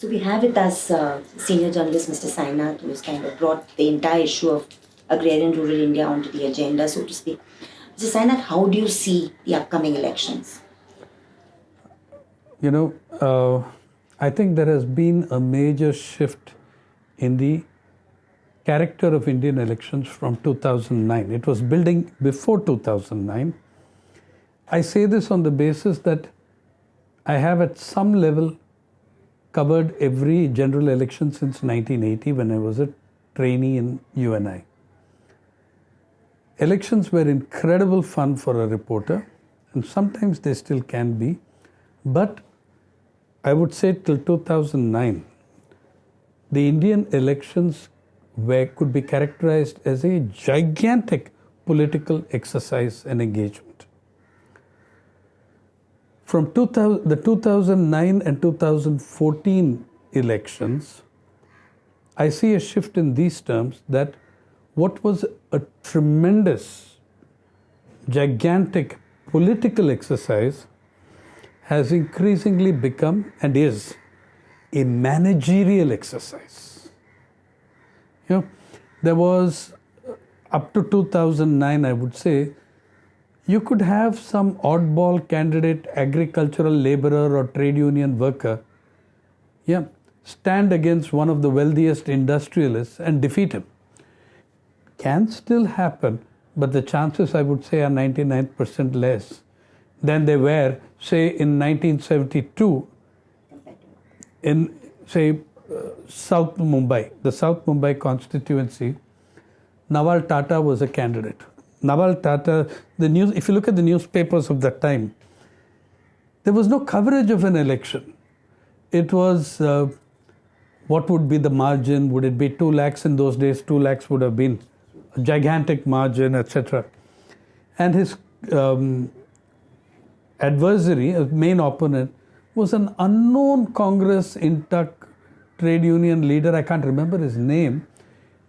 So we have with us uh, senior journalist Mr. Sainath, who has kind of brought the entire issue of agrarian rural India onto the agenda, so to speak. Mr. Sainath, how do you see the upcoming elections? You know, uh, I think there has been a major shift in the character of Indian elections from 2009. It was building before 2009. I say this on the basis that I have at some level covered every general election since 1980 when I was a trainee in UNI. Elections were incredible fun for a reporter, and sometimes they still can be, but I would say till 2009, the Indian elections were, could be characterized as a gigantic political exercise and engagement. From 2000, the 2009 and 2014 elections, I see a shift in these terms that what was a tremendous, gigantic political exercise has increasingly become and is a managerial exercise. You know, there was uh, up to 2009, I would say, you could have some oddball candidate, agricultural laborer or trade union worker, yeah, stand against one of the wealthiest industrialists and defeat him. Can still happen, but the chances I would say are 99% less than they were, say, in 1972 in, say, uh, South Mumbai, the South Mumbai constituency. Naval Tata was a candidate. Naval Tata, the news, if you look at the newspapers of that time, there was no coverage of an election. It was uh, what would be the margin? Would it be 2 lakhs in those days? 2 lakhs would have been a gigantic margin, etc. And his um, adversary, a main opponent, was an unknown Congress INTUC trade union leader. I can't remember his name.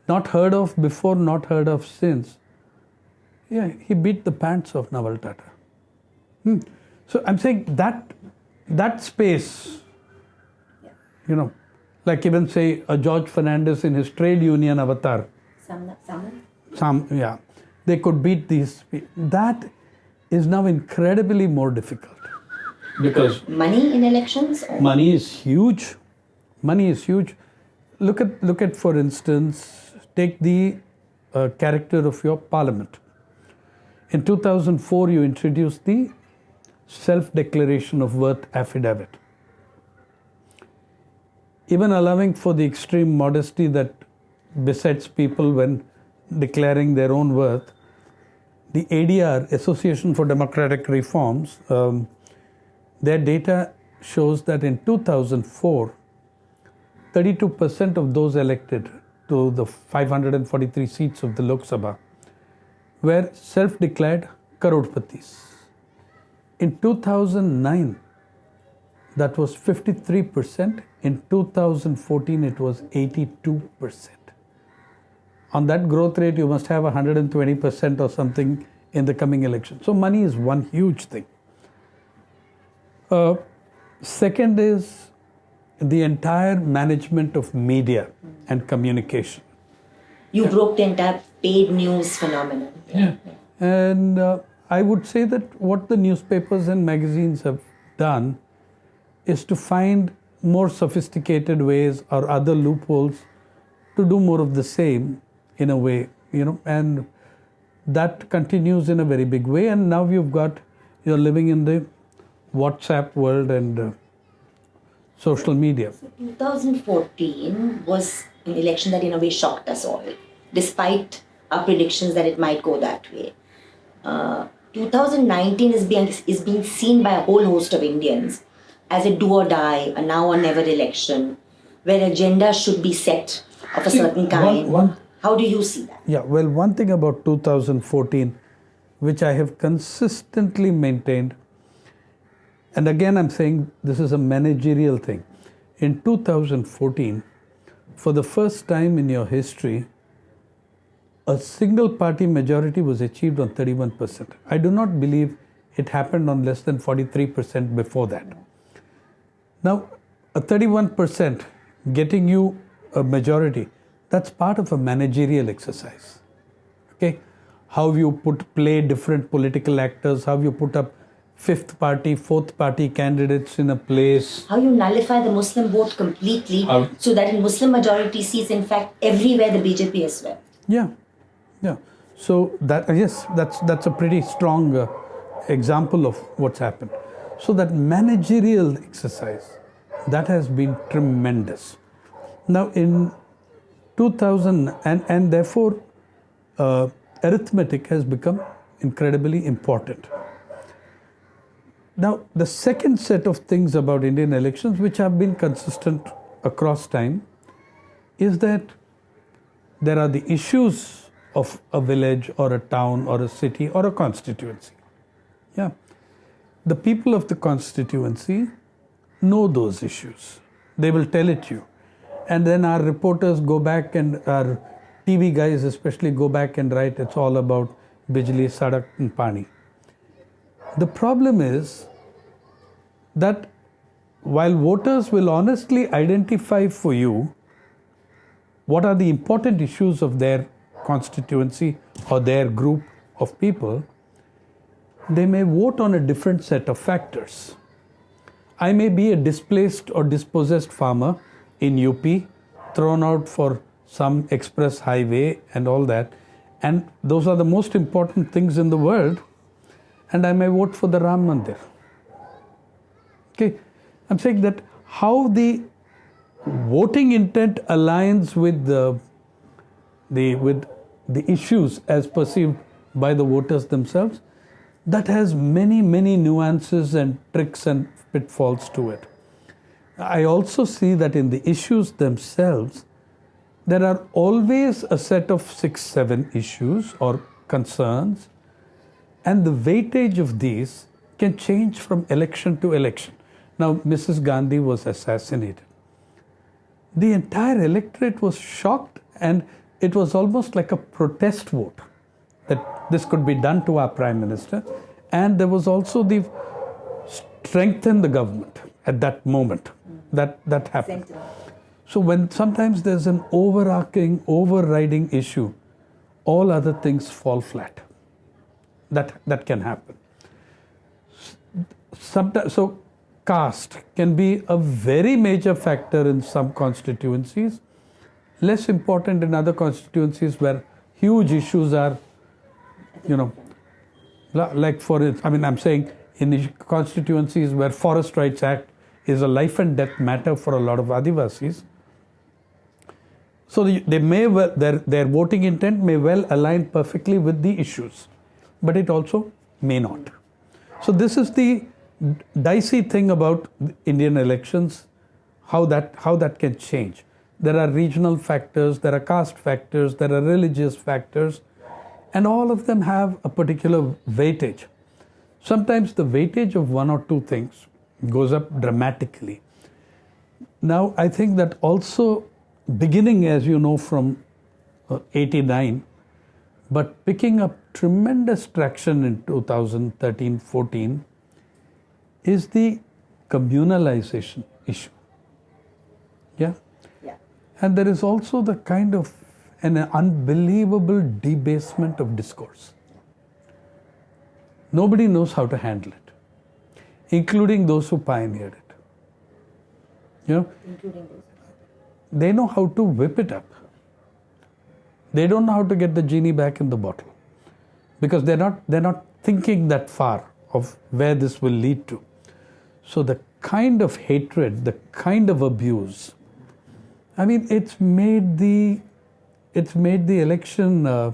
Not heard of before, not heard of since. Yeah, he beat the pants of Naval Tata. Hmm. So I'm saying that that space, you know, like even say a George Fernandes in his trade union avatar. Some, some? Some, yeah, they could beat these. That is now incredibly more difficult because Money in elections? Or? money is huge. Money is huge. Look at look at for instance, take the uh, character of your parliament. In 2004, you introduced the self-declaration of worth affidavit. Even allowing for the extreme modesty that besets people when declaring their own worth, the ADR, Association for Democratic Reforms, um, their data shows that in 2004, 32% of those elected to the 543 seats of the Lok Sabha were self declared Karodpatis. In 2009, that was 53%. In 2014, it was 82%. On that growth rate, you must have 120% or something in the coming election. So, money is one huge thing. Uh, second is the entire management of media and communication. You broke the entire paid news phenomenon. Yeah. And uh, I would say that what the newspapers and magazines have done is to find more sophisticated ways or other loopholes to do more of the same in a way, you know, and that continues in a very big way. And now you've got, you're living in the WhatsApp world and uh, social media. 2014 was an election that in a way shocked us all, despite our predictions that it might go that way. Uh, 2019 is being, is being seen by a whole host of Indians as a do or die, a now or never election, where agenda should be set of a certain kind. One, one, How do you see that? yeah, well, one thing about 2014, which I have consistently maintained, and again, I'm saying this is a managerial thing. In 2014, for the first time in your history, a single party majority was achieved on 31%. I do not believe it happened on less than 43% before that. Now, a 31% getting you a majority, that's part of a managerial exercise. Okay? How you put play different political actors, how you put up fifth party, fourth party candidates in a place. How you nullify the Muslim vote completely How- so that in Muslim majority seats, in fact, everywhere the BJP is well. Yeah, yeah. So that yes, that's that's a pretty strong uh, example of what's happened. So that managerial exercise, that has been tremendous. Now in 2000 and and therefore uh, arithmetic has become incredibly important. Now the second set of things about Indian elections, which have been consistent across time, is that there are the issues of a village or a town or a city or a constituency. Yeah. The people of the constituency know those issues. They will tell it you. And then our reporters go back and our TV guys especially go back and write it's all about Bijli, Sadak and Pani. The problem is that while voters will honestly identify for you what are the important issues of their constituency or their group of people, they may vote on a different set of factors. I may be a displaced or dispossessed farmer in UP, thrown out for some express highway and all that, and those are the most important things in the world, and I may vote for the Ram Mandir. Okay, I'm saying that how the voting intent aligns with the, the with the issues as perceived by the voters themselves that has many many nuances and tricks and pitfalls to it. I also see that in the issues themselves there are always a set of 6 7 issues or concerns and the weightage of these can change from election to election. Now mrs gandhi was assassinated. The entire electorate was shocked and it was almost like a protest vote that this could be done to our prime minister. And there was also the strengthen the government at that moment that that happened. So when sometimes there's an overarching overriding issue all other things fall flat. That that can happen. Sometimes so caste can be a very major factor in some constituencies, less important in other constituencies where huge issues are, you know, like for I mean, I'm saying in constituencies where Forest Rights Act is a life and death matter for a lot of Adivasis. So they may well, their, their voting intent may well align perfectly with the issues, but it also may not. So this is the dicey thing about Indian elections, how that how that can change. There are regional factors, there are caste factors, there are religious factors, and all of them have a particular weightage. Sometimes the weightage of one or two things goes up dramatically. Now, I think that also beginning, as you know, from uh, 89, but picking up tremendous traction in 2013 14 is the communalization issue. Yeah? And there is also the kind of an unbelievable debasement of discourse. Nobody knows how to handle it, including those who pioneered it. You know, Including those. they know how to whip it up. They don't know how to get the genie back in the bottle because they're not they're not thinking that far of where this will lead to. So the kind of hatred, the kind of abuse, I mean, it's made the it's made the election uh,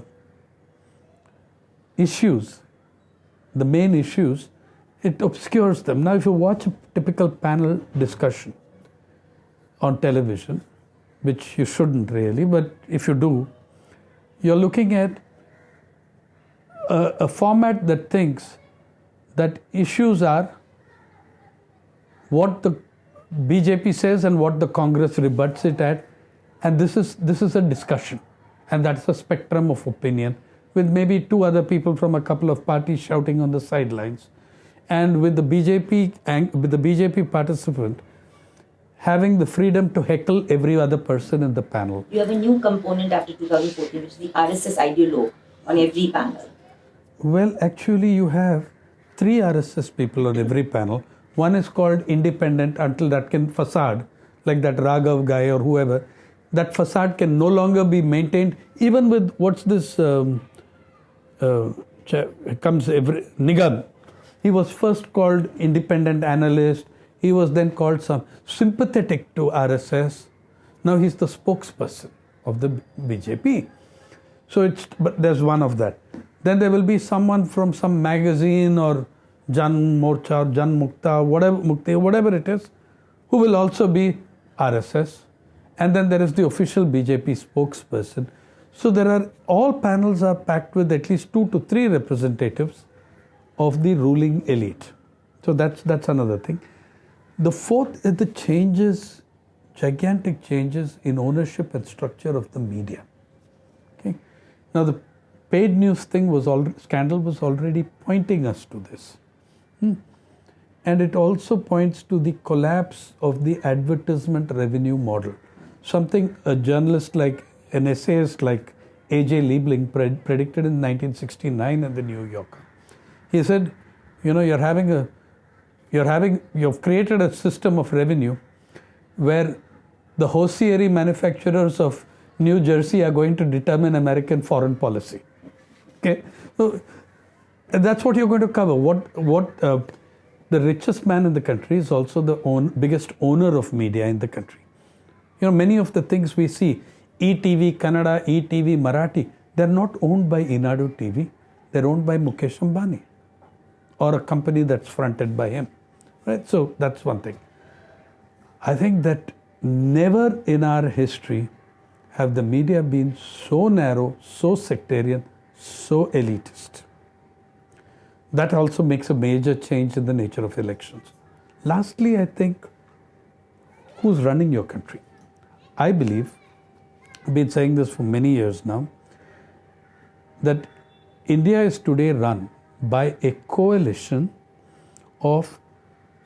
issues, the main issues, it obscures them. Now, if you watch a typical panel discussion on television, which you shouldn't really, but if you do, you're looking at a, a format that thinks that issues are what the BJP says and what the Congress rebuts it at, and this is this is a discussion, and that's a spectrum of opinion with maybe two other people from a couple of parties shouting on the sidelines, and with the BJP with the BJP participant having the freedom to heckle every other person in the panel. You have a new component after 2014, which is the RSS ideologue on every panel. Well, actually, you have three RSS people on every panel. One is called independent until that can facade, like that Raghav guy or whoever. That facade can no longer be maintained, even with what's this um, uh, comes every Nigam. He was first called independent analyst. He was then called some sympathetic to RSS. Now he's the spokesperson of the BJP. So it's but there's one of that. Then there will be someone from some magazine or Jan Morcha or Jan Mukta, whatever Mukti, whatever it is, who will also be RSS. And then there is the official BJP spokesperson. So there are all panels are packed with at least two to three representatives of the ruling elite. So that's that's another thing. The fourth is the changes, gigantic changes in ownership and structure of the media. Okay. Now the paid news thing was already scandal was already pointing us to this. Hmm. And it also points to the collapse of the advertisement revenue model. Something a journalist like an essayist like A.J. Liebling pred- predicted in 1969 in the New Yorker. He said, you know, you're having a you're having you've created a system of revenue where the hosiery manufacturers of New Jersey are going to determine American foreign policy. Okay, so that's what you're going to cover. What what uh, the richest man in the country is also the own, biggest owner of media in the country. You know, many of the things we see, ETV Kannada, ETV Marathi, they're not owned by Eenadu TV. They're owned by Mukesh Ambani or a company that's fronted by him. Right? So that's one thing. I think that never in our history have the media been so narrow, so sectarian, so elitist. That also makes a major change in the nature of elections. Lastly, I think who's running your country? I believe, I've been saying this for many years now, that India is today run by a coalition of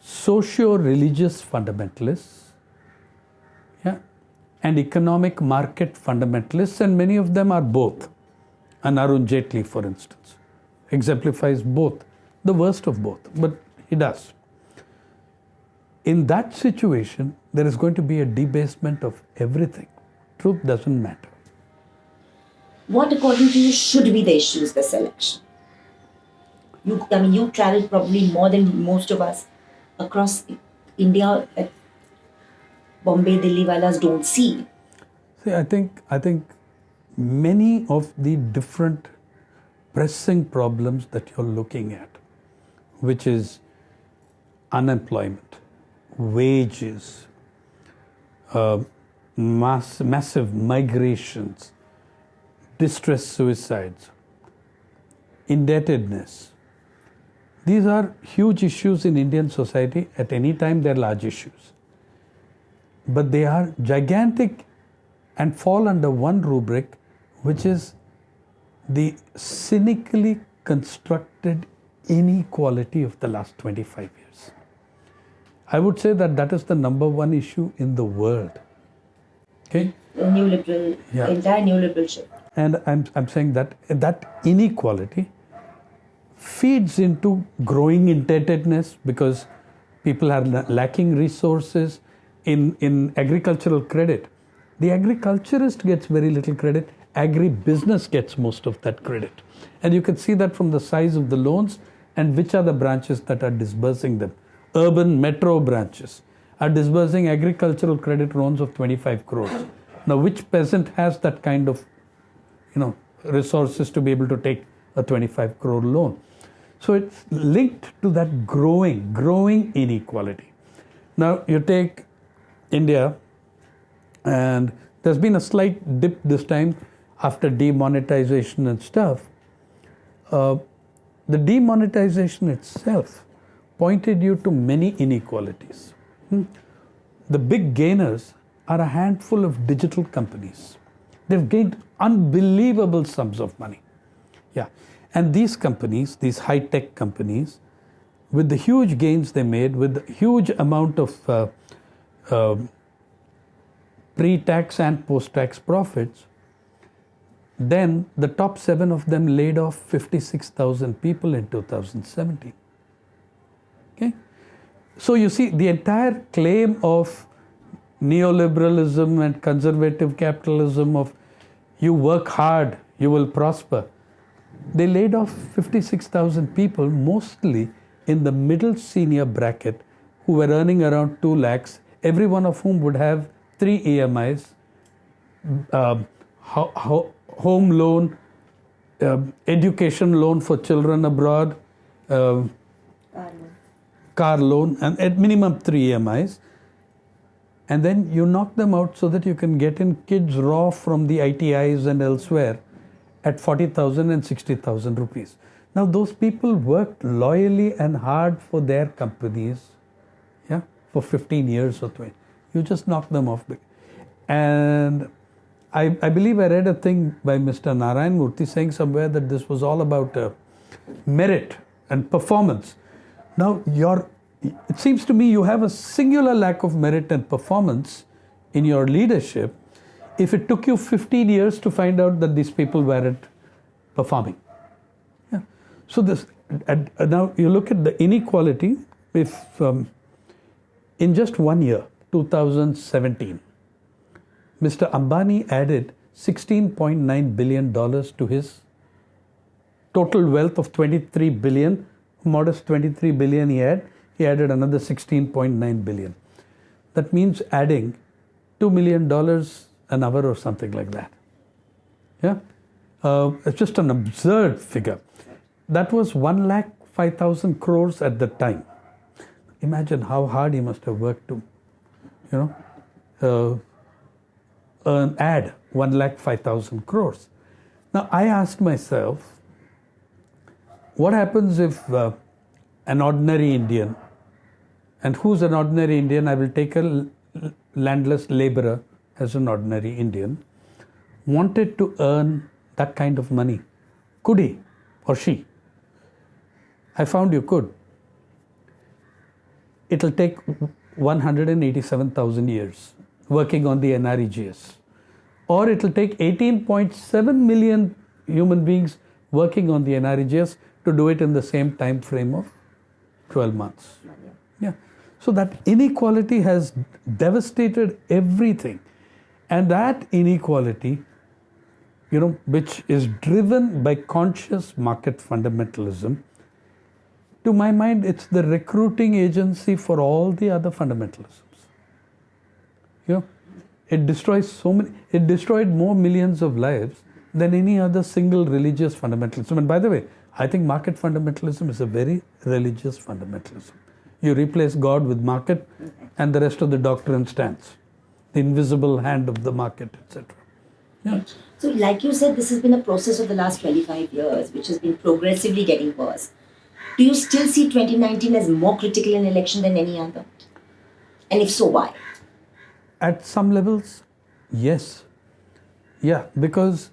socio religious fundamentalists yeah, and economic market fundamentalists, and many of them are both. And Arun Jaitley, for instance, exemplifies both, the worst of both, but he does. In that situation, there is going to be a debasement of everything. Truth doesn't matter. What, according to you, should be the issues this election? You, I mean, you traveled probably more than most of us across India Bombay, Delhi walas don't see. See, I think I think many of the different pressing problems that you're looking at, which is unemployment, wages, uh, mass, massive migrations, distress suicides, indebtedness. These are huge issues in Indian society. At any time, they're large issues. But they are gigantic and fall under one rubric, which is the cynically constructed inequality of the last 25 years. I would say that that is the number one issue in the world. Okay? The new liberal, Yeah. entire new liberal. And I'm, I'm saying that that inequality feeds into growing indebtedness because people are lacking resources in, in agricultural credit. The agriculturist gets very little credit, agribusiness gets most of that credit. And you can see that from the size of the loans and which are the branches that are disbursing them. Urban metro branches are disbursing agricultural credit loans of 25 crores. Now, which peasant has that kind of you know resources to be able to take a 25 crore loan so it's linked to that growing growing inequality now you take india and there's been a slight dip this time after demonetization and stuff uh, the demonetization itself pointed you to many inequalities Hmm. the big gainers are a handful of digital companies They've gained unbelievable sums of money. Yeah. And these companies, these high tech companies, with the huge gains they made, with the huge amount of uh, um, pre tax and post tax profits, then the top seven of them laid off 56,000 people in 2017. Okay? So you see, the entire claim of neoliberalism and conservative capitalism of you work hard, you will prosper. They laid off 56,000 people, mostly in the middle senior bracket, who were earning around 2 lakhs, every one of whom would have three EMIs, um, ho- ho- home loan, um, education loan for children abroad, um, car loan, and at minimum three EMIs. And then you knock them out so that you can get in kids raw from the ITIs and elsewhere at 40,000 and 60,000 rupees. Now, those people worked loyally and hard for their companies, yeah, for 15 years or 20. You just knock them off. And I, I believe I read a thing by Mr. Narayan Murthy saying somewhere that this was all about uh, merit and performance. Now, your, it seems to me you have a singular lack of merit and performance in your leadership if it took you 15 years to find out that these people weren't performing. Yeah. So this and now you look at the inequality. If um, in just one year, 2017, Mr. Ambani added 16.9 billion dollars to his total wealth of 23 billion, modest 23 billion he had. He added another 16.9 billion. That means adding 2 million dollars an hour or something like that. Yeah, uh, it's just an absurd figure. That was one lakh five thousand crores at the time. Imagine how hard he must have worked to, you know, uh, earn add one lakh five thousand crores. Now I asked myself, what happens if uh, an ordinary Indian, and who's an ordinary Indian? I will take a landless laborer as an ordinary Indian, wanted to earn that kind of money. Could he or she? I found you could. It'll take 187,000 years working on the NREGS. Or it'll take 18.7 million human beings working on the NREGS to do it in the same time frame of 12 months. Yeah. So that inequality has devastated everything. And that inequality, you know, which is driven by conscious market fundamentalism, to my mind, it's the recruiting agency for all the other fundamentalisms. You know, it destroys so many, it destroyed more millions of lives than any other single religious fundamentalism. And by the way, I think market fundamentalism is a very religious fundamentalism. You replace God with market, and the rest of the doctrine stands the invisible hand of the market, etc. Yeah. So, like you said, this has been a process of the last 25 years, which has been progressively getting worse. Do you still see 2019 as more critical an election than any other? And if so, why? At some levels, yes. Yeah, because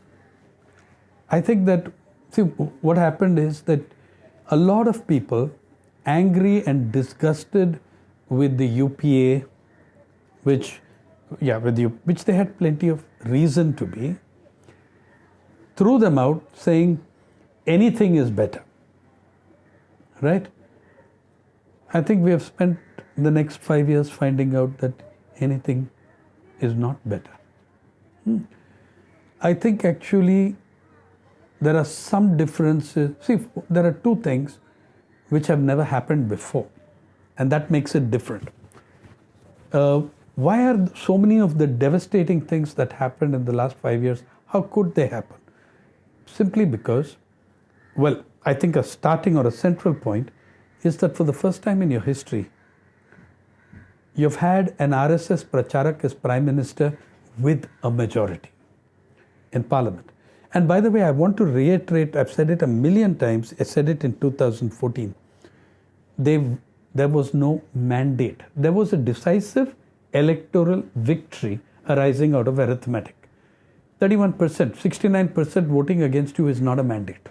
I think that, see, what happened is that a lot of people, angry and disgusted with the UPA, which yeah, with you, which they had plenty of reason to be, threw them out saying anything is better. Right? I think we have spent the next five years finding out that anything is not better. Hmm. I think actually there are some differences. See, there are two things which have never happened before, and that makes it different. Uh, why are so many of the devastating things that happened in the last five years, how could they happen? Simply because, well, I think a starting or a central point is that for the first time in your history, you've had an RSS Pracharak as Prime Minister with a majority in Parliament. And by the way, I want to reiterate, I've said it a million times, I said it in 2014. They, there was no mandate. There was a decisive electoral victory arising out of arithmetic. 31%, 69% voting against you is not a mandate.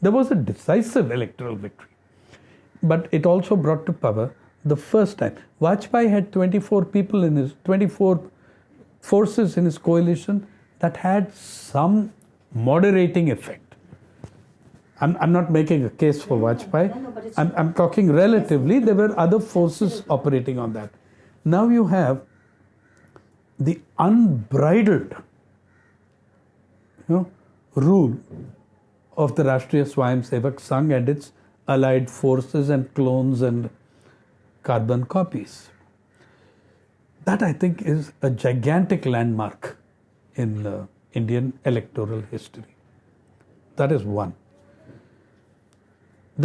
There was a decisive electoral victory. But it also brought to power the first time. Vajpayee had 24 people in his 24 forces in his coalition that had some moderating effect. I'm, I'm not making a case for Vajpayee. No, no, I'm, I'm talking relatively. There were other forces operating on that. Now you have the unbridled you know, rule of the Rashtriya Swayamsevak Sangh and its allied forces and clones and carbon copies. That I think is a gigantic landmark in uh, Indian electoral history. That is one.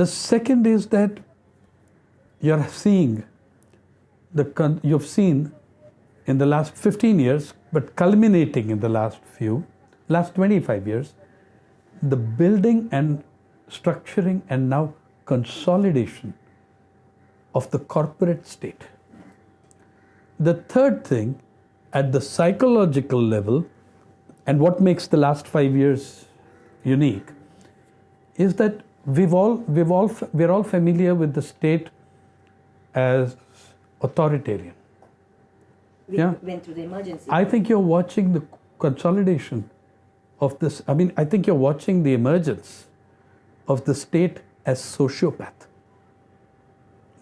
The second is that you're seeing the you've seen in the last 15 years, but culminating in the last few, last 25 years, the building and structuring and now consolidation of the corporate state. The third thing, at the psychological level, and what makes the last five years unique, is that we've all we've all we're all familiar with the state as authoritarian. we Yeah. went through the emergency. I think you're watching the consolidation of this. I mean, I think you're watching the emergence of the state as sociopath.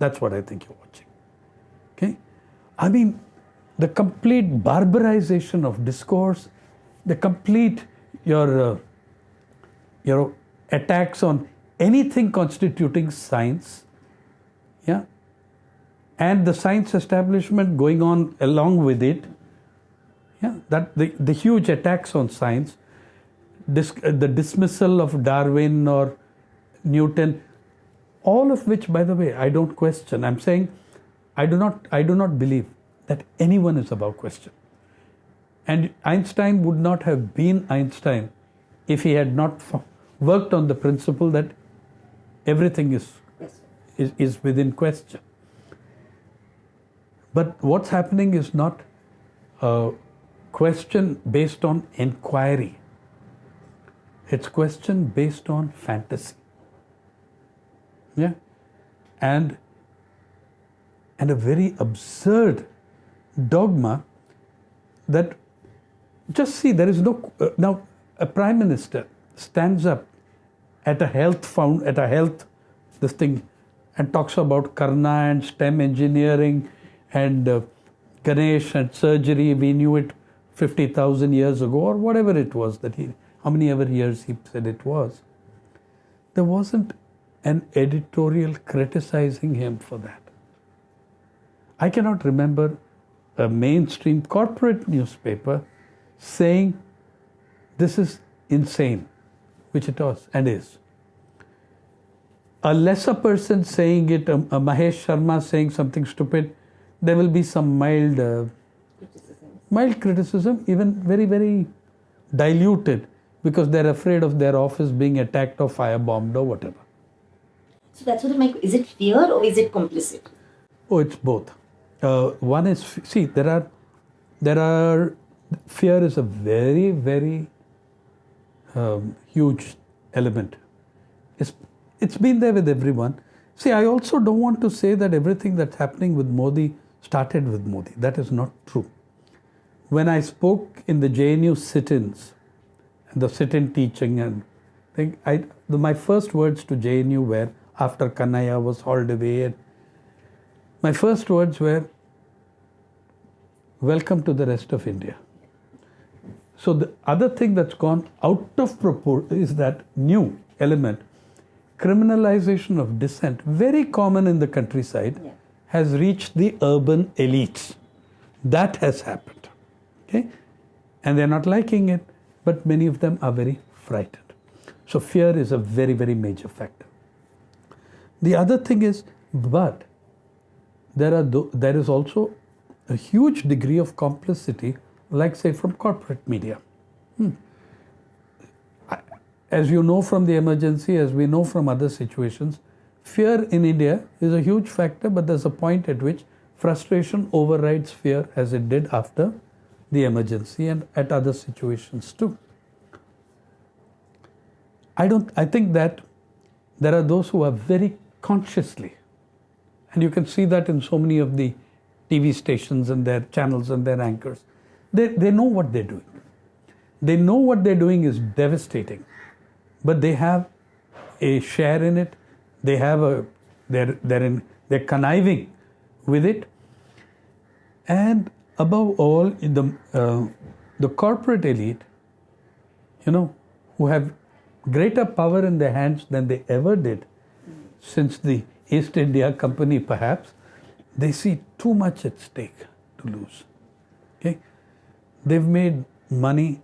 That's what I think you're watching. Okay? I mean, the complete barbarization of discourse, the complete your uh, your attacks on anything constituting science, yeah, and the science establishment going on along with it, yeah, that the, the huge attacks on science, dis, the dismissal of Darwin or Newton, all of which, by the way, I don't question. I'm saying I do not, I do not believe that anyone is above question. And Einstein would not have been Einstein if he had not worked on the principle that everything is, is, is within question. But what's happening is not a question based on inquiry. It's question based on fantasy. Yeah. And and a very absurd dogma that just see there is no uh, now a prime minister stands up at a health found at a health this thing and talks about karna and stem engineering and uh, ganesh and surgery we knew it 50000 years ago or whatever it was that he how many ever years he said it was there wasn't an editorial criticizing him for that I cannot remember a mainstream corporate newspaper saying this is insane, which it was and is. A lesser person saying it, a, a Mahesh Sharma saying something stupid, there will be some mild, uh, Criticism. mild criticism, even very, very diluted, because they're afraid of their office being attacked or firebombed or whatever. So that's what my is it fear or is it complicit? Oh, it's both. Uh, one is see there are there are fear is a very very um, huge element. It's it's been there with everyone. See, I also don't want to say that everything that's happening with Modi started with Modi. That is not true. When I spoke in the JNU sit-ins, and the sit-in teaching and thing, I the, my first words to JNU were after Kanhaiya was hauled away my first words were, Welcome to the rest of India. So, the other thing that's gone out of proportion is that new element criminalization of dissent, very common in the countryside, Yeah. has reached the urban elites. That has happened. Okay? And they're not liking it, but many of them are very frightened. So, fear is a very, very major factor. The other thing is, but there are there is also a huge degree of complicity, like say from corporate media. Hmm. As you know from the emergency, as we know from other situations, fear in India is a huge factor, but there's a point at which frustration overrides fear, as it did after the emergency and at other situations too. I don't. I think that there are those who are very consciously And you can see that in so many of the TV stations and their channels and their anchors. They, they know what they're doing. They know what they're doing is devastating, but they have a share in it. They have a they're they're in they're conniving with it, and above all, in the uh, the corporate elite, you know, who have greater power in their hands than they ever did since the East India Company, perhaps, they see too much at stake to lose. Okay, they've made money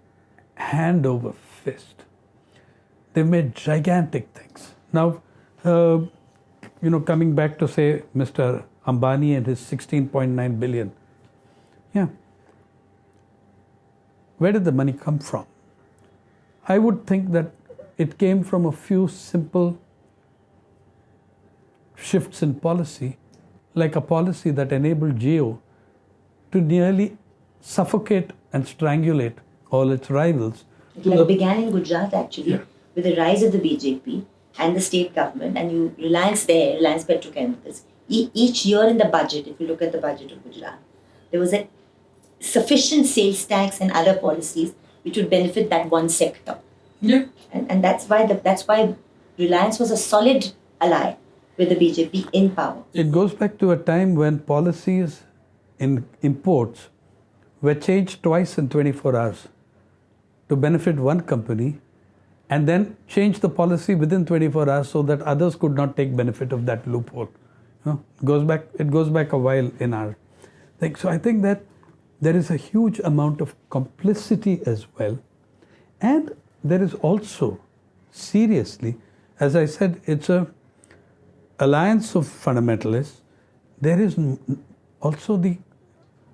hand over fist. They've made gigantic things. Now, uh, you know, coming back to say Mr. Ambani and his 16.9 billion, yeah, where did the money come from? I would think that it came from a few simple shifts in policy, like a policy that enabled Jio to nearly suffocate and strangulate all its rivals. It like began in Gujarat actually Yeah. with the rise of the BJP and the state government, and you Reliance there, Reliance Petrochemicals. E- each year in the budget, if you look at the budget of Gujarat, there was a sufficient sales tax and other policies which would benefit that one sector. Yeah. And, and that's why the, that's why Reliance was a solid ally with the BJP in power. It goes back to a time when policies in imports were changed twice in 24 hours to benefit one company and then change the policy within 24 hours so that others could not take benefit of that loophole. You know, goes back it goes back a while in our thing. So I think that there is a huge amount of complicity as well. And there is also seriously, as I said, it's a alliance of fundamentalists, there is also the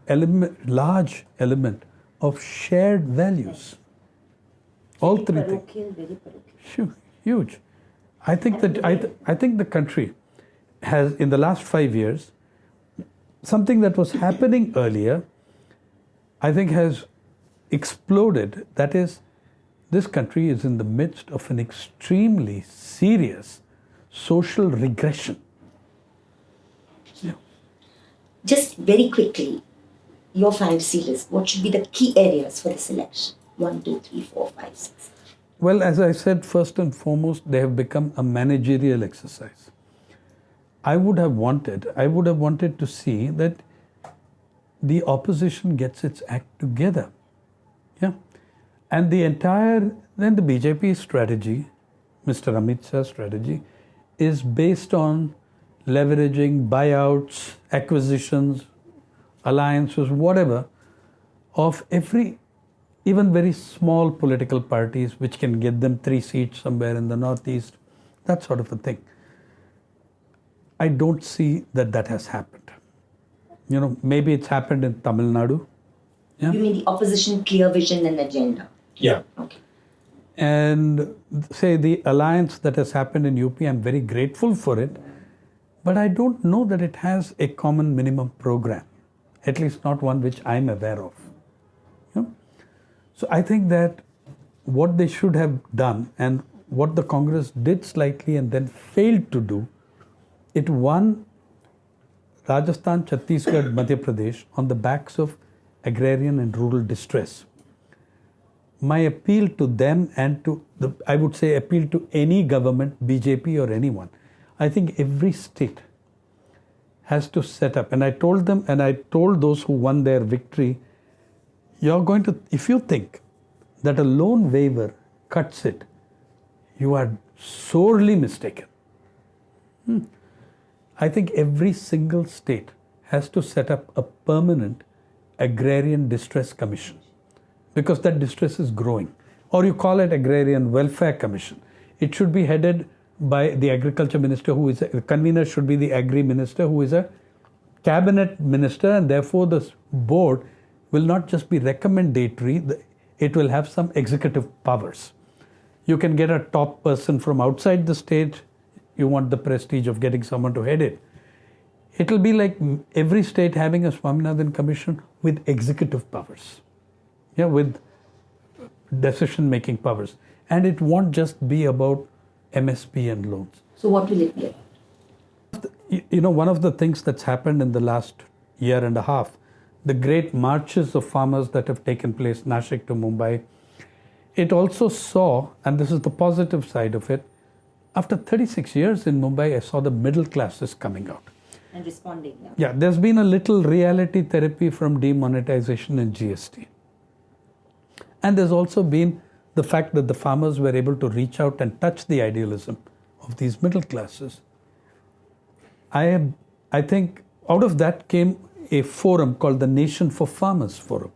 element, large element of shared values. All three things. Parochial, very parochial. Hu- Huge. I think that I, th- I think the country has, in the last five years, something that was happening earlier, I think has exploded. That is, this country is in the midst of an extremely serious social regression. Yeah. Just very quickly, your fantasy list. What should be the key areas for the selection? One, two, three, four, five, six. Well, as I said, first and foremost, they have become a managerial exercise. I would have wanted, I would have wanted to see that the opposition gets its act together. Yeah. And the entire, then the BJP strategy, Mr. Amit Shah's strategy, is based on leveraging buyouts, acquisitions, alliances, whatever, of every, even very small political parties, which can get them three seats somewhere in the northeast, that sort of a thing. I don't see that that has happened. You know, maybe it's happened in Tamil Nadu. Yeah. You mean the opposition clear vision and agenda? Yeah. Okay. And say the alliance that has happened in UP, I'm very grateful for it, but I don't know that it has a common minimum program, at least not one which I'm aware of. You know? So I think that what they should have done and what the Congress did slightly and then failed to do, it won Rajasthan, Chhattisgarh, Madhya Pradesh on the backs of agrarian and rural distress my appeal to them and to the i would say appeal to any government bjp or anyone. I think every state has to set up. And i told them and i told those who won their victory you're going to if you think that a loan waiver cuts it you are sorely mistaken. Hmm. i think every single state has to set up a permanent agrarian distress commission because that distress is growing. Or you call it Agrarian Welfare Commission. It should be headed by the agriculture minister, who is a the convener, should be the agri minister, who is a cabinet minister, and therefore the board will not just be recommendatory, it will have some executive powers. You can get a top person from outside the state, you want the prestige of getting someone to head it. It will be like every state having a Swaminathan commission with executive powers yeah, with decision making powers. And it won't just be about MSP and loans. So what will it be about? you- know one of the things that's happened in the last year and a half, the great marches of farmers that have taken place Nashik to Mumbai, it also saw, and this is the positive side of it, after 36 years in Mumbai, I saw the middle classes coming out. And responding. Yeah. Yeah, there's been a little reality therapy from demonetization and GST. And there's also been the fact that the farmers were able to reach out and touch the idealism of these middle classes. I, I think out of that came a forum called the Nation for Farmers Forum.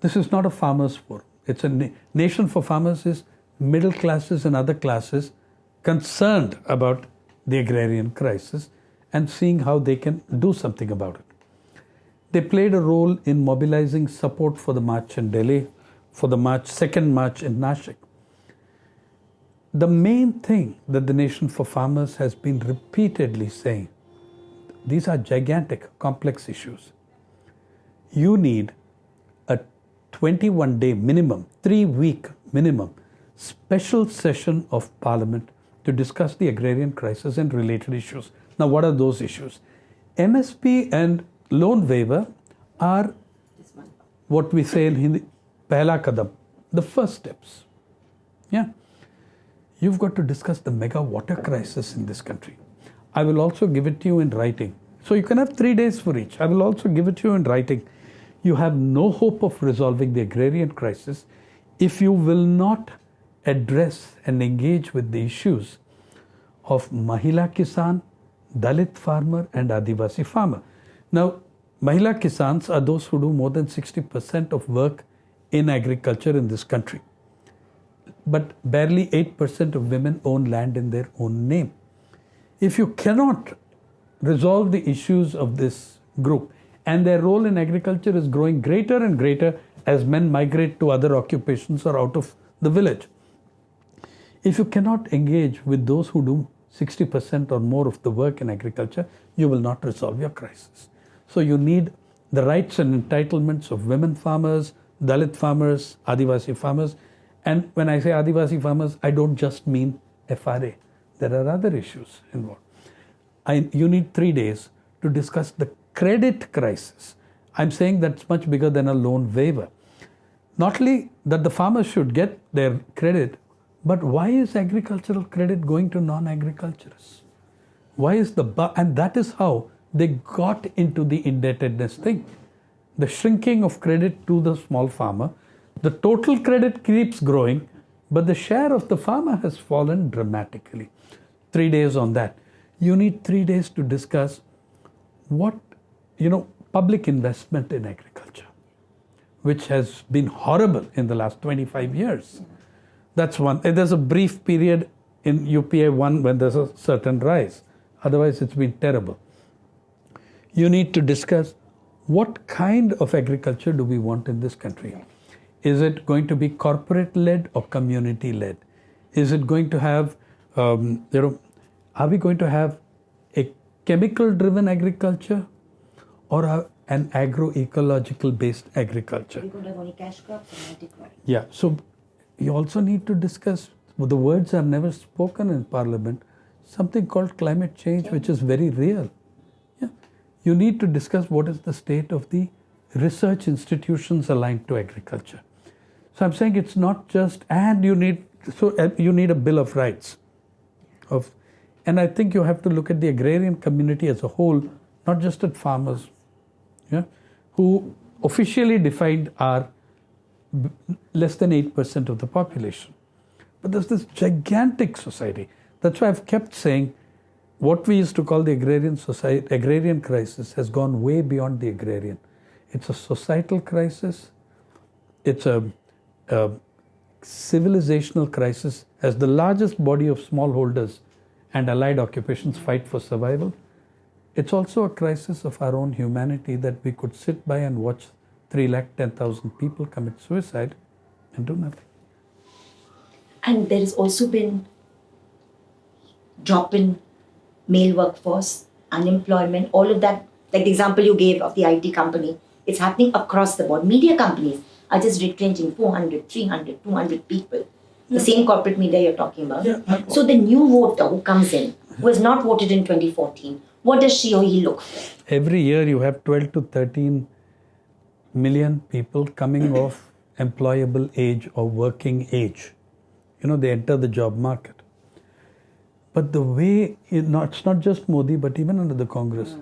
This is not a farmers forum. It's a na- nation for farmers is middle classes and other classes concerned about the agrarian crisis and seeing how they can do something about it. They played a role in mobilizing support for the march in Delhi, for the march, second march in Nashik. The main thing that the Nation for Farmers has been repeatedly saying these are gigantic, complex issues. You need a 21 day minimum, three week minimum, special session of Parliament to discuss the agrarian crisis and related issues. Now, what are those issues? MSP and loan waiver are what we say in Hindi, pehla kadam, the first steps. Yeah. You've got to discuss the mega water crisis in this country. I will also give it to you in writing. So you can have three days for each. I will also give it to you in writing. You have no hope of resolving the agrarian crisis if you will not address and engage with the issues of Mahila Kisan, Dalit farmer, and Adivasi farmer. Now, Mahila Kisans are those who do more than 60% of work in agriculture in this country. But barely 8% of women own land in their own name. If you cannot resolve the issues of this group, and their role in agriculture is growing greater and greater as men migrate to other occupations or out of the village. If you cannot engage with those who do 60% or more of the work in agriculture, you will not resolve your crisis. So you need the rights and entitlements of women farmers, Dalit farmers, Adivasi farmers. And when I say Adivasi farmers, I don't just mean FRA. There are other issues involved. I, you need three days to discuss the credit crisis. I'm saying that's much bigger than a loan waiver. Not only that the farmers should get their credit, but why is agricultural credit going to non agriculturists? Why is the and that is how they got into the indebtedness thing. The shrinking of credit to the small farmer, the total credit keeps growing, but the share of the farmer has fallen dramatically. Three days on that. You need three days to discuss what, you know, public investment in agriculture, which has been horrible in the last 25 years. That's one. And There's a brief period in UPA 1 when there's a certain rise. Otherwise, it's been terrible. You need to discuss what kind of agriculture do we want in this country? Is it going to be corporate led or community led? Is it going to have, um, you know, are we going to have a chemical driven agriculture or a, an agroecological based agriculture? We could have only cash crops and multi-crop. Yeah, so you also need to discuss the words are never spoken in parliament, something called climate change, which is very real. You need to discuss what is the state of the research institutions aligned to agriculture. So I'm saying it's not just and you need so uh, you need a bill of rights of and I think you have to look at the agrarian community as a whole, not just at farmers, yeah, who officially defined are less than 8% of the population. But there's this gigantic society. That's why I've kept saying what we used to call the agrarian society, agrarian crisis has gone way beyond the agrarian. It's a societal crisis. It's a, a civilizational crisis as the largest body of smallholders and allied occupations fight for survival. It's also a crisis of our own humanity that we could sit by and watch 3 lakh 10,000 people commit suicide and do nothing. And there has also been drop in male workforce, unemployment, all of that. Like the example you gave of the IT company, it's happening across the board. Media companies are just retrenching 400, 300, 200 people. The hmm. same corporate media you're talking about. Yeah. So the new voter who comes in, who has not voted in 2014, what does she or he look for? Every year you have 12 to 13 million people coming off employable age or working age. You know, they enter the job market. But the way, it's not just Modi, but even under the Congress,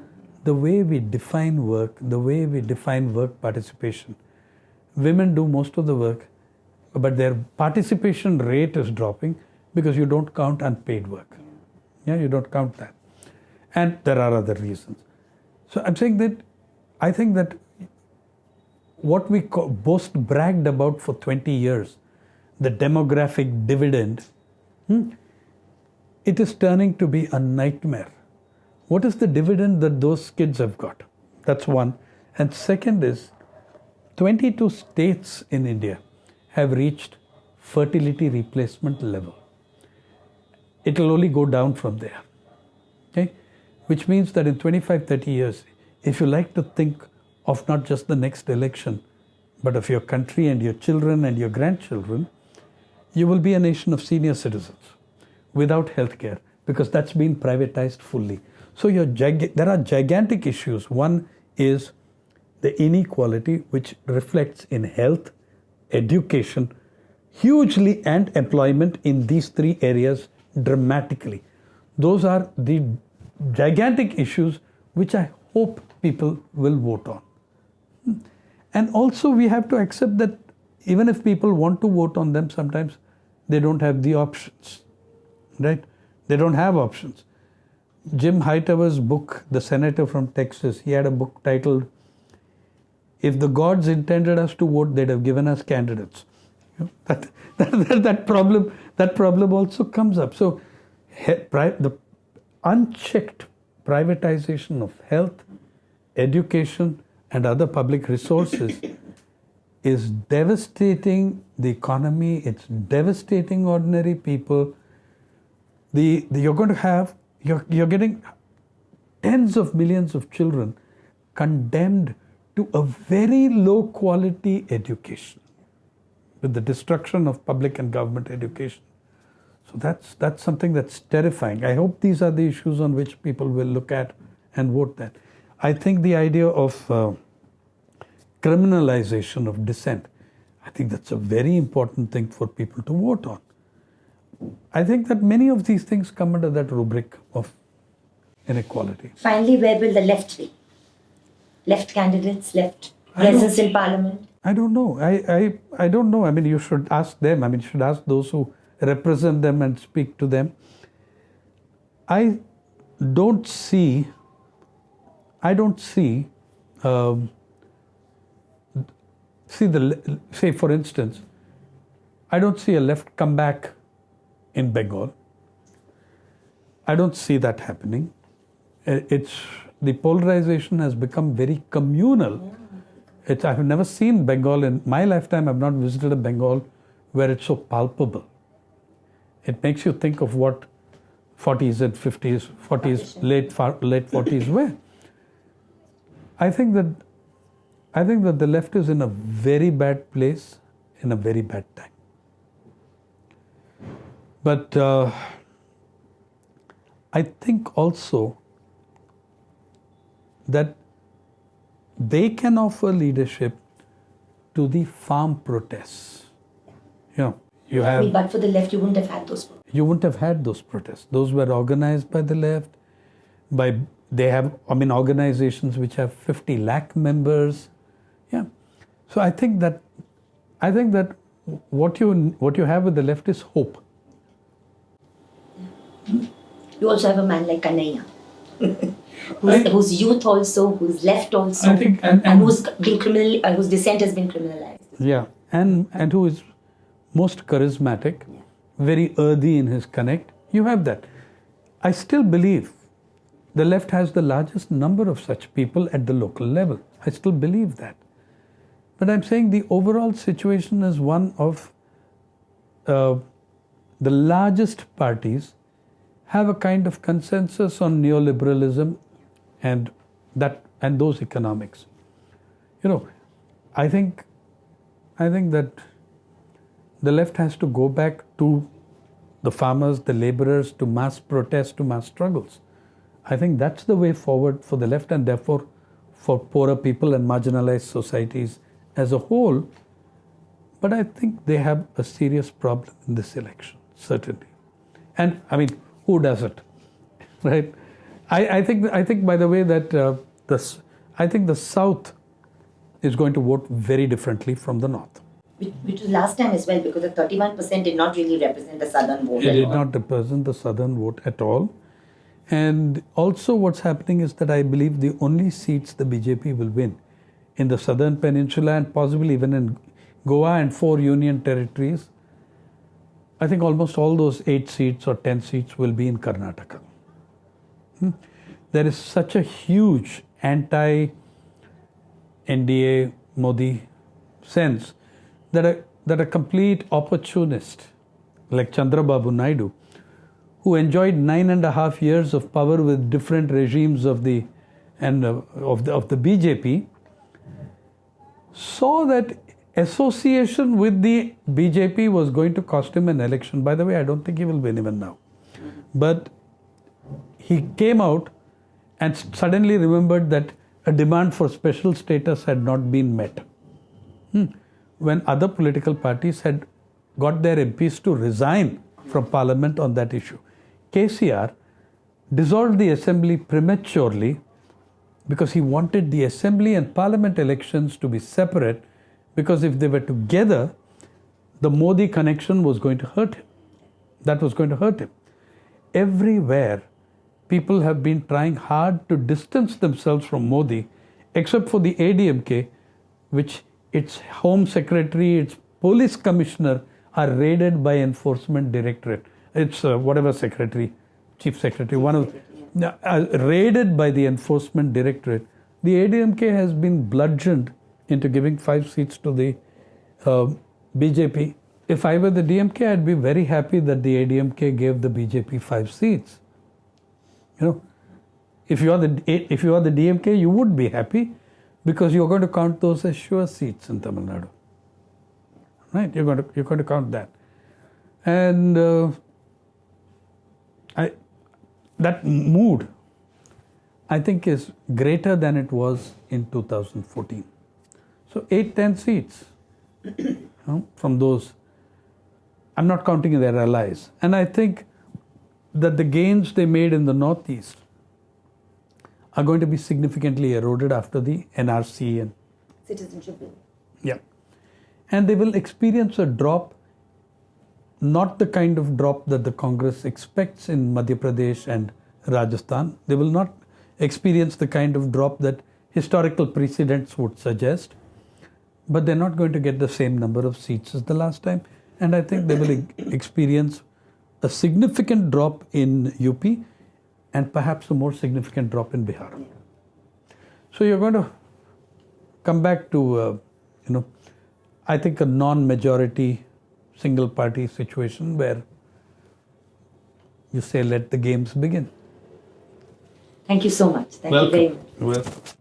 the way we define work, the way we define work participation, women do most of the work, but their participation rate is dropping because you don't count unpaid work. Yeah, you don't count that. And there are other reasons. So I'm saying that I think that what we boast bragged about for 20 years, the demographic dividend, hmm, it is turning to be a nightmare. What is the dividend that those kids have got? That's one. And second is 22 states in India have reached fertility replacement level. It will only go down from there. Okay? Which means that in 25, 30 years, if you like to think of not just the next election, but of your country and your children and your grandchildren, you will be a nation of senior citizens without health care because that's been privatized fully. So there are gigantic issues. One is the inequality, which reflects in health, education, hugely, and employment in these three areas dramatically. Those are the gigantic issues which I hope people will vote on. And also, we have to accept that even if people want to vote on them, sometimes they don't have the options, right? They don't have options. Jim Hightower's book, The Senator from Texas, he had a book titled If the Gods Intended Us to Vote, They'd Have Given Us Candidates. You know, that, that, that, problem, that problem also comes up. So, the unchecked privatization of health, education, and other public resources is devastating the economy, it's devastating ordinary people. The, the, you're going to have, you're, you're getting tens of millions of children condemned to a very low quality education with the destruction of public and government education. So that's, that's something that's terrifying. I hope these are the issues on which people will look at and vote that. I think the idea of uh, criminalization of dissent, I think that's a very important thing for people to vote on. I think that many of these things come under that rubric of inequality. Finally, where will the left be? Left candidates, left presence in parliament? I don't know. I, I, I don't know. I mean, you should ask them. I mean, you should ask those who represent them and speak to them. I don't see I don't see, um, see the say for instance, I don't see a left comeback in Bengal. I don't see that happening. It's the polarization has become very communal. It's, I've never seen Bengal in my lifetime. I've not visited a Bengal where it's so palpable. It makes you think of what 40s and 50s, 40s, late late 40s were. I think that I think that the left is in a very bad place in a very bad time. But uh, I think also that they can offer leadership to the farm protests. You know, you have. I mean, but for the left, you wouldn't have had those. Protests. You wouldn't have had those protests. Those were organized by the left, by they have i mean organizations which have 50 lakh members yeah so i think that i think that what you what you have with the left is hope you also have a man like Kanhaiya. who's, whose youth also who's left also I think, and, and, and who's been criminal uh, whose dissent has been criminalized yeah and and who is most charismatic yeah. very earthy in his connect you have that i still believe the left has the largest number of such people at the local level. I still believe that. But I'm saying the overall situation is one of uh, the largest parties have a kind of consensus on neoliberalism and that and those economics. You know, I think I think that the left has to go back to the farmers, the laborers to mass protest, to mass struggles. I think that's the way forward for the left and therefore for poorer people and marginalized societies as a whole. But I think they have a serious problem in this election, certainly. And I mean, who doesn't? Right? I, I think I think by the way that uh, this I think the South is going to vote very differently from the North. Which, which was last time as well because the 31% did not really represent the southern vote. It did all. not represent the southern vote at all. And also, what's happening is that I believe the only seats the BJP will win in the southern peninsula and possibly even in Goa and four union territories, I think almost all those eight seats or ten seats will be in Karnataka. Hmm. There is such a huge anti NDA Modi sense that a, that a complete opportunist like Chandrababu Naidu, who enjoyed nine and a half years of power with different regimes of the and uh, of the of the BJP, saw that association with the BJP was going to cost him an election. By the way, I don't think he will win even now, but he came out and suddenly remembered that a demand for special status had not been met. Hmm. When other political parties had got their MPs to resign from parliament on that issue, KCR dissolved the assembly prematurely because he wanted the assembly and parliament elections to be separate because if they were together, the Modi connection was going to hurt him. That was going to hurt him. Everywhere, people have been trying hard to distance themselves from Modi, except for the ADMK, which its home secretary, its police commissioner are raided by enforcement directorate. It's uh, whatever secretary, chief secretary, one of uh, raided by the enforcement directorate. The ADMK has been bludgeoned into giving five seats to the uh, BJP. If I were the DMK, I'd be very happy that the ADMK gave the BJP five seats. You know, if you are the if you are the DMK, you would be happy because you're going to count those as sure seats in Tamil Nadu. Right? You're going to you're going to count that, and uh, I that mood, I think, is greater than it was in 2014. So eight ten seats you know, from those. I'm not counting their allies, and I think that the gains they made in the northeast are going to be significantly eroded after the NRC and Citizenship bill. yeah, and they will experience a drop, not the kind of drop that the Congress expects in Madhya Pradesh and Rajasthan. They will not experience the kind of drop that historical precedents would suggest, but they're not going to get the same number of seats as the last time, and I think they will e- experience a significant drop in UP and perhaps a more significant drop in Bihar. So you're going to come back to, uh, you know, I think a non-majority single party situation where you say let the games begin. Thank you so much. Thank you very much. Welcome.